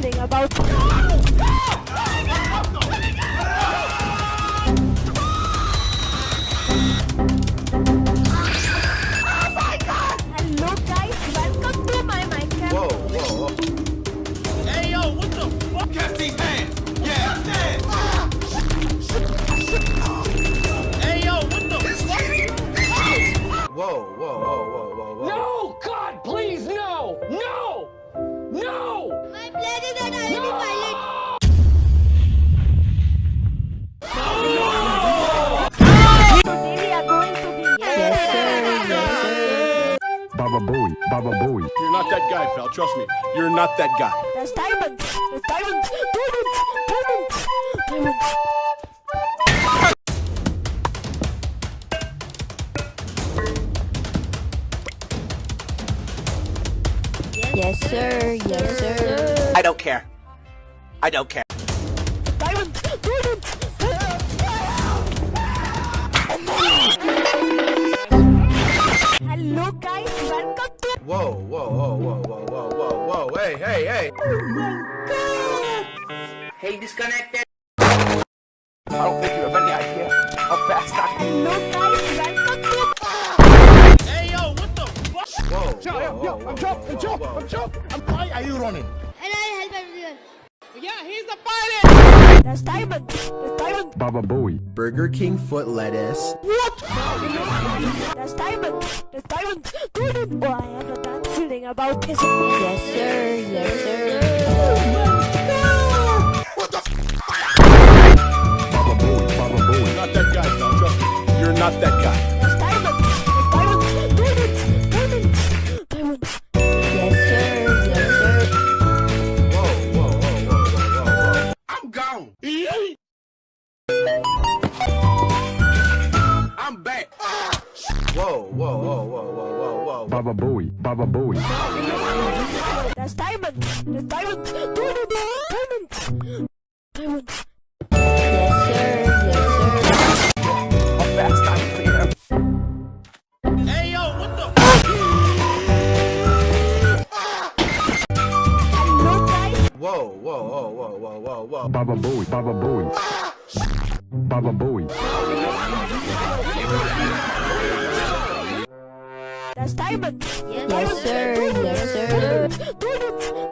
feeling about. Hello Baba Booey, Baba Booey. You're not that guy, pal. Trust me. You're not that guy. There's diamonds. There's diamonds. Diamonds. Diamonds. Diamonds. Yes, sir. Yes, sir. I don't care. I don't care. Whoa, whoa, whoa, whoa, whoa, whoa, whoa, whoa. Hey, hey, hey. Hey, disconnected. I don't think you have any idea how fast I can. Hello guys, welcome to. Hey yo, what the fuck? Whoa, whoa, whoa, whoa, whoa, whoa, whoa. Why are you running? And I'll help everyone. There's diamonds. There's diamonds. Baba Booey. Burger King foot lettuce. There's diamonds. There's diamonds. Diamonds. Oh, I have a about this. Yes, sir. Yes, sir. Baba Booey, Baba You're Booey. not that guy, pal. Trust me. You're not that guy. Baba Booey, Baba Booey. There's diamonds. There's diamonds. Diamonds. Diamonds. Diamonds. Yes, sir. Yes, sir. How fast I can. Hey yo, what the fuck? Hello guys. Whoa, whoa, whoa, whoa, whoa, whoa, whoa. Baba Booey, Baba Booey. Baba Booey. There's diamonds. Yes, sir. Yes, sir. Diamonds.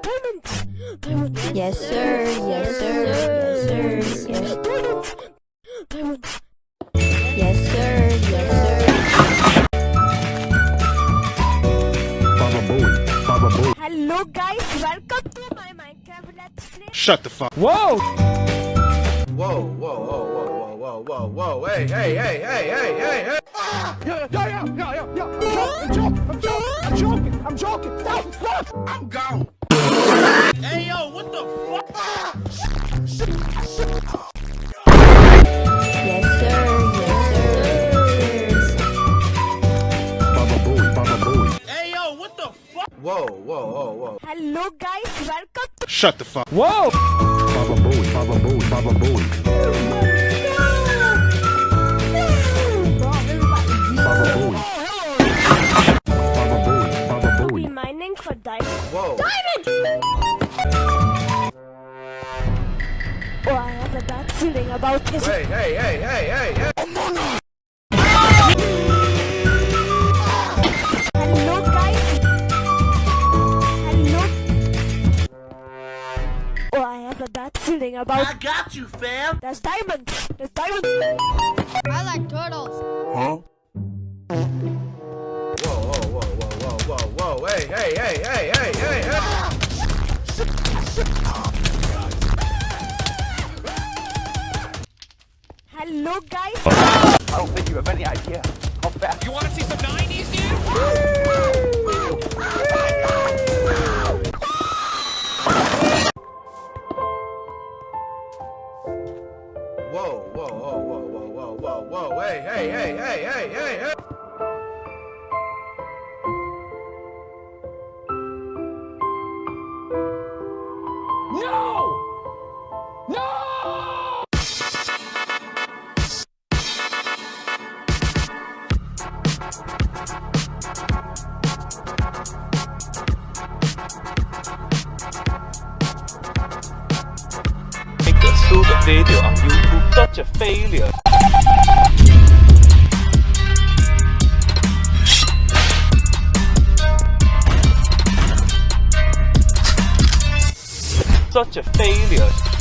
Diamonds. Diamonds. Yes, sir. Yes, sir. Yes, sir. Yes. Diamonds. Diamonds. Yes, sir. Yes, sir. Baba Booey, Baba Booey. Hello guys, welcome to my Minecraft Let's Play. Shut the fuck. Whoa! Whoa, whoa, whoa, whoa, whoa, whoa, whoa, whoa. Hey, hey, hey, hey, hey, hey, hey. Yeah, yeah, yeah, yeah, yeah. I'm joking, I'm joking, I'm joking, I'm joking. Stop, stop! I'm gone. Hey yo, what the fuck? Yes, sir. Yes, sir. Baba Booey, Baba Booey. Hey yo, what the fuck? Whoa, whoa, whoa, whoa. Hello guys, welcome to Shut the fuck. Whoa! Baba Booey, Baba Booey, Baba Booey. Diamonds. Whoa. Oh, I have a bad feeling about this. Hey, hey, hey, hey, hey, hey. Oh, Hello guys. Hello. Oh, I have a bad feeling about. I got you, fam. There's diamonds. There's diamonds. I like turtles. Whoa, whoa, whoa, whoa, whoa, whoa, whoa. Hey, hey, hey, hey, hey, hey, hey. Hello guys. I don't think you have any idea how fast. You want to see some 90s, dude? Video on YouTube. Such a failure. Such a failure.